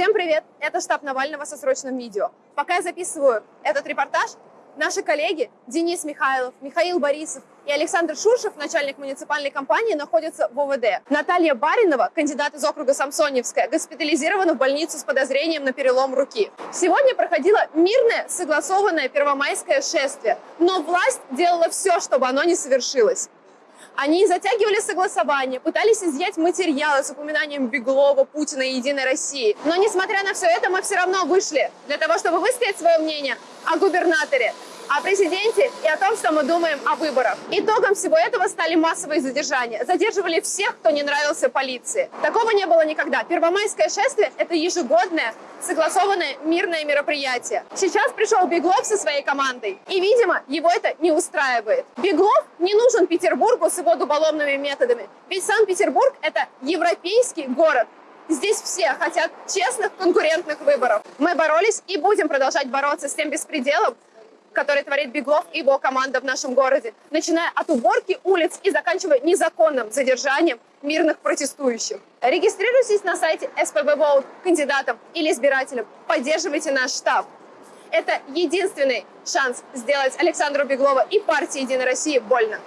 Всем привет! Это штаб Навального со срочным видео. Пока я записываю этот репортаж, наши коллеги Денис Михайлов, Михаил Борисов и Александр Шуршев, начальник муниципальной компании, находятся в ОВД. Наталья Баринова, кандидат из округа Самсоневская, госпитализирована в больницу с подозрением на перелом руки. Сегодня проходило мирное, согласованное первомайское шествие, но власть делала все, чтобы оно не совершилось. Они затягивали согласование, пытались изъять материалы с упоминанием Беглова, Путина и Единой России. Но, несмотря на все это, мы все равно вышли для того, чтобы высказать свое мнение о губернаторе, о президенте и о том, что мы думаем о выборах. Итогом всего этого стали массовые задержания. Задерживали всех, кто не нравился полиции. Такого не было никогда. Первомайское шествие – это ежегодное, согласованное мирное мероприятие. Сейчас пришел Беглов со своей командой, и, видимо, его это не устраивает. Беглов не нужен Петербургу с его дуболомными методами, ведь Санкт-Петербург – это европейский город, Здесь все хотят честных конкурентных выборов. Мы боролись и будем продолжать бороться с тем беспределом, который творит Беглов и его команда в нашем городе, начиная от уборки улиц и заканчивая незаконным задержанием мирных протестующих. Регистрируйтесь на сайте СПБ Vote кандидатом или избирателем. Поддерживайте наш штаб. Это единственный шанс сделать Александру Беглова и партии «Единой России» больно.